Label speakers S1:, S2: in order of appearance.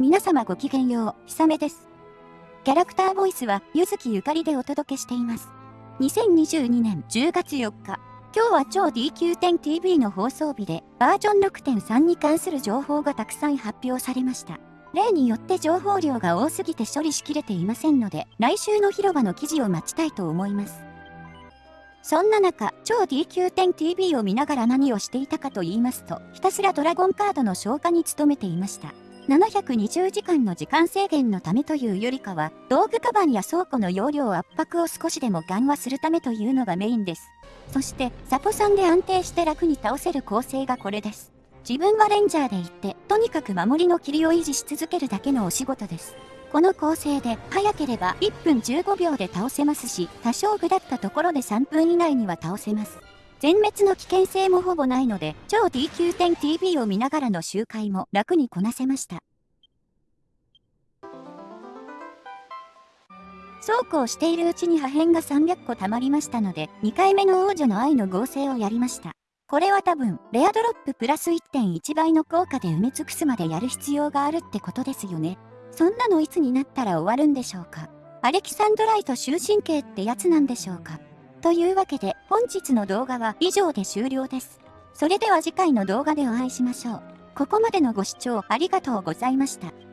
S1: 皆様ごきげんよう、ひさめです。キャラクターボイスは、ゆずきゆかりでお届けしています。2022年10月4日、今日は超 DQ10TV の放送日で、バージョン6.3に関する情報がたくさん発表されました。例によって情報量が多すぎて処理しきれていませんので、来週の広場の記事を待ちたいと思います。そんな中、超 DQ10TV を見ながら何をしていたかと言いますと、ひたすらドラゴンカードの消化に努めていました。720時間の時間制限のためというよりかは、道具カバンや倉庫の容量圧迫を少しでも緩和するためというのがメインです。そして、サポさんで安定して楽に倒せる構成がこれです。自分はレンジャーで行って、とにかく守りの霧を維持し続けるだけのお仕事です。この構成で早ければ1分15秒で倒せますし、多少下ったところで3分以内には倒せます。全滅の危険性もほぼないので、超 DQ10TV を見ながらの周回も楽にこなせました。そうこうしているうちに破片が300個溜まりましたので、2回目の王女の愛の合成をやりました。これは多分、レアドロッププラス1.1倍の効果で埋め尽くすまでやる必要があるってことですよね。そんなのいつになったら終わるんでしょうかアレキサンドライト終身刑ってやつなんでしょうかというわけで本日の動画は以上で終了です。それでは次回の動画でお会いしましょう。ここまでのご視聴ありがとうございました。